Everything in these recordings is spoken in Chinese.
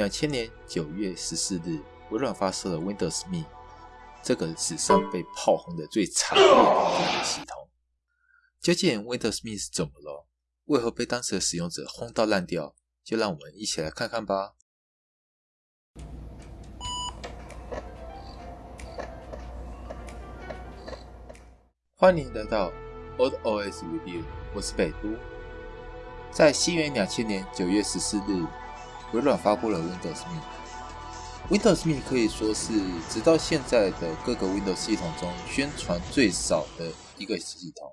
两千年九月十四日，微软发射了 Windows Me，这个史上被炮轰的最惨烈的系统。究竟 Windows Me 是怎么了？为何被当时的使用者轰到烂掉？就让我们一起来看看吧。欢迎来到 Old OS Review，我是北都。在西元两千年九月十四日，微软发布了 Windows Me。Windows Me 可以说是直到现在的各个 Windows 系统中宣传最少的一个系统。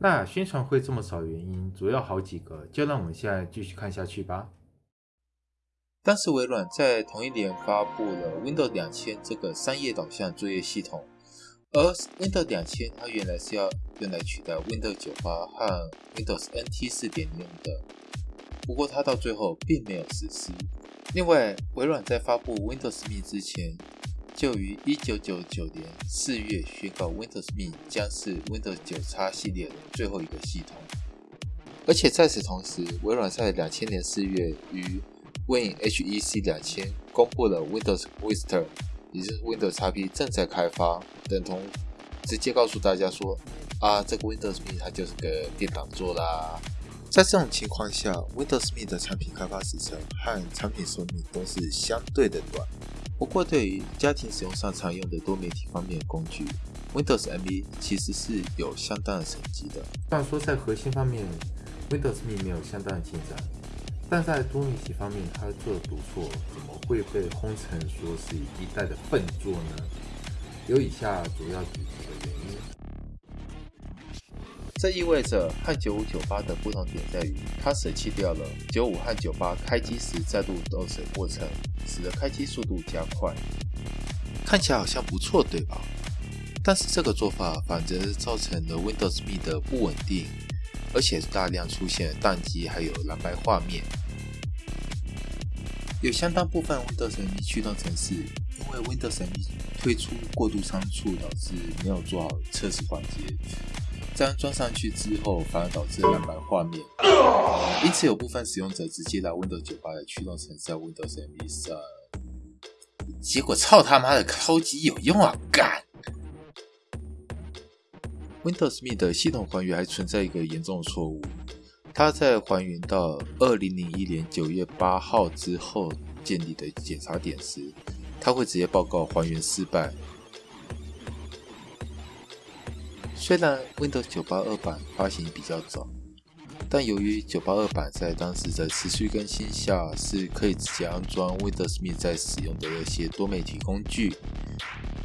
那宣传会这么少，原因主要好几个，就让我们现在继续看下去吧。当时微软在同一年发布了 Windows 两千这个商业导向作业系统，而 Windows 两千它原来是要用来取代 Windows 九八和 Windows NT 四点零的，不过它到最后并没有实施。另外，微软在发布 Windows Me 之前。就于一九九九年四月宣告，Windows Me 将是 Windows 九叉系列的最后一个系统。而且在此同时，微软在两千年四月于 WinHEC 两千公布了 Windows Vista，也就是 Windows XP 正在开发，等同直接告诉大家说啊，这个 Windows Me 它就是个电脑做啦。在这种情况下，Windows Me 的产品开发时程和产品寿命都是相对的短。不过，对于家庭使用上常用的多媒体方面的工具，Windows ME 其实是有相当的成绩的。虽然说在核心方面，Windows ME 没有相当的进展，但在多媒体方面它做的不错，怎么会被轰成说是一代的笨作呢？有以下主要几个原因。这意味着和九五九八的不同点在于，它舍弃掉了九五和九八开机时再度动手过程，使得开机速度加快。看起来好像不错，对吧？但是这个做法反则造成了 Windows Me 的不稳定，而且大量出现宕机，还有蓝白画面。有相当部分 Windows Me 驱动程式，因为 Windows Me 推出过度仓促，导致没有做好测试环节。这样装上去之后，反而导致蓝白画面，因此有部分使用者直接拿 Windows 九八来驱动程式在 Windows ME 上，结果操他妈的超级有用啊！干！Windows ME 的系统还原还存在一个严重的错误，它在还原到二零零一年九月八号之后建立的检查点时，它会直接报告还原失败。虽然 Windows 982版发行比较早，但由于982版在当时的持续更新下，是可以直接安装 Windows Me 在使用的那些多媒体工具，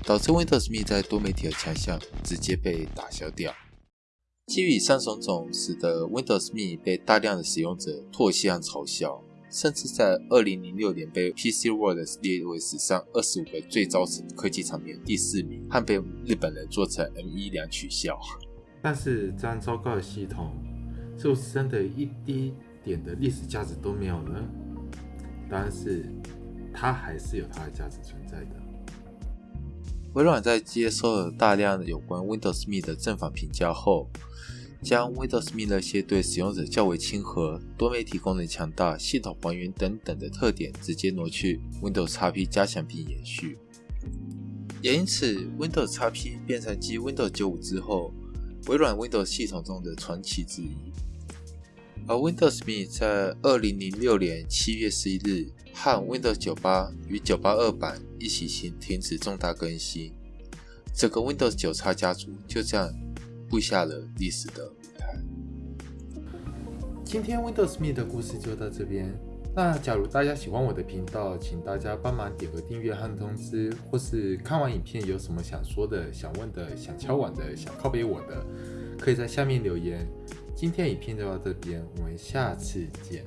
导致 Windows Me 在多媒体的强项直接被打消掉。基于以上种种，使得 Windows Me 被大量的使用者唾弃和嘲笑。甚至在二零零六年被 PC World 列为史上二十五个最糟科技产品第四名，和被日本人做成 M1 两取消。但是这样糟糕的系统，是不是真的一滴点的历史价值都没有呢？答案是，它还是有它的价值存在的。微软在接受了大量有关 Windows Me 的正反评价后。将 Windows Me 那些对使用者较为亲和、多媒体功能强大、系统还原等等的特点直接挪去 Windows XP 加强并延续，也因此 Windows XP 变成继 Windows 95之后微软 Windows 系统中的传奇之一。而 Windows Me 在2006年7月11日和 Windows 98与982版一起停停止重大更新，整个 Windows 9叉家族就这样。布下了历史的舞台。今天 Windows Me 的故事就到这边。那假如大家喜欢我的频道，请大家帮忙点个订阅和通知，或是看完影片有什么想说的、想问的、想敲碗的、想靠背我的，可以在下面留言。今天影片就到这边，我们下次见。